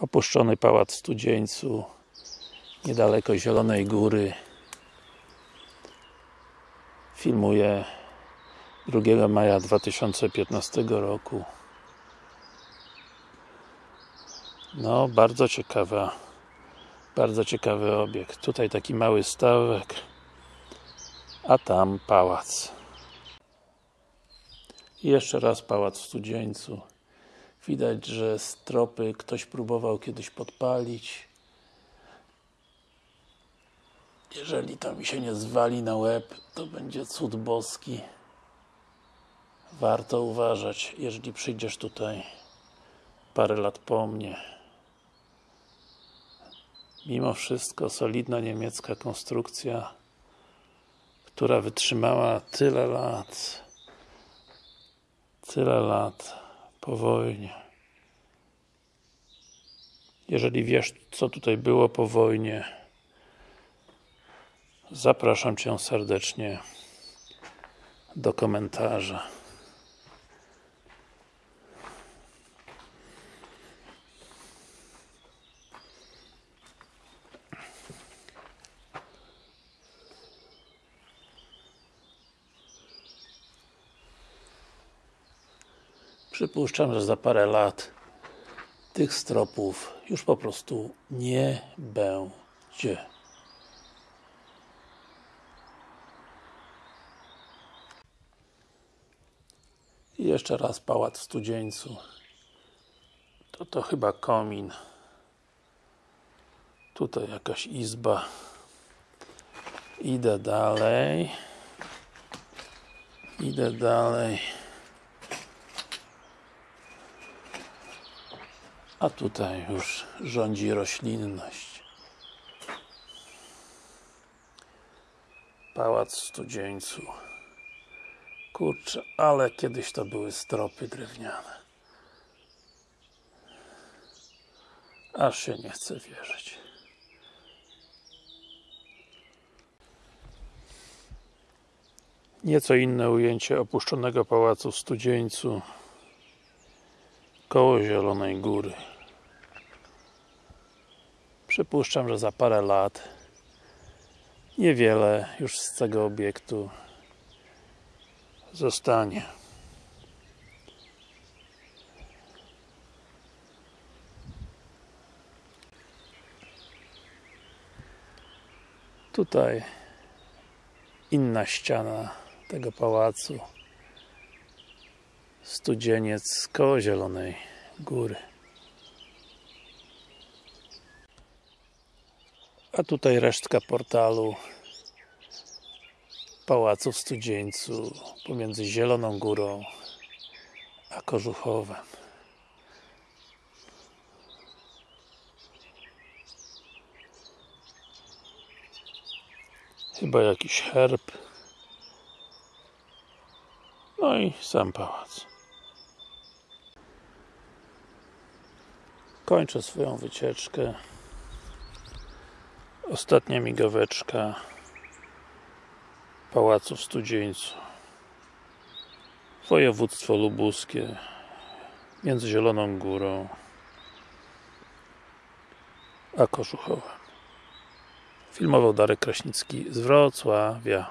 Opuszczony Pałac w Studzieńcu niedaleko Zielonej Góry. Filmuję 2 maja 2015 roku. No, bardzo ciekawa bardzo ciekawy obiekt. Tutaj taki mały stawek a tam pałac. I jeszcze raz pałac w Studzieńcu widać, że stropy ktoś próbował kiedyś podpalić. Jeżeli to mi się nie zwali na łeb to będzie cud boski. Warto uważać, jeżeli przyjdziesz tutaj parę lat po mnie. Mimo wszystko solidna niemiecka konstrukcja która wytrzymała tyle lat tyle lat po wojnie. Jeżeli wiesz co tutaj było po wojnie zapraszam Cię serdecznie do komentarza Przypuszczam, że za parę lat tych stropów już po prostu nie będzie. I jeszcze raz pałac w Studzieńcu. To to chyba komin. Tutaj jakaś izba. Idę dalej. Idę dalej. A tutaj już rządzi roślinność. Pałac Studzieńcu. Kurczę, ale kiedyś to były stropy drewniane. Aż się nie chce wierzyć. Nieco inne ujęcie opuszczonego pałacu w Studzieńcu koło Zielonej Góry. Przypuszczam, że za parę lat niewiele już z tego obiektu zostanie. Tutaj inna ściana tego pałacu Studzieniec koło Zielonej Góry a tutaj resztka portalu Pałacu w Studzieńcu pomiędzy Zieloną Górą a Kożuchowem. Chyba jakiś herb. No i sam pałac. Kończę swoją wycieczkę ostatnia migaweczka Pałacu w Studzieńcu. Województwo lubuskie między Zieloną Górą a Kożuchowem filmował Darek Kraśnicki z Wrocławia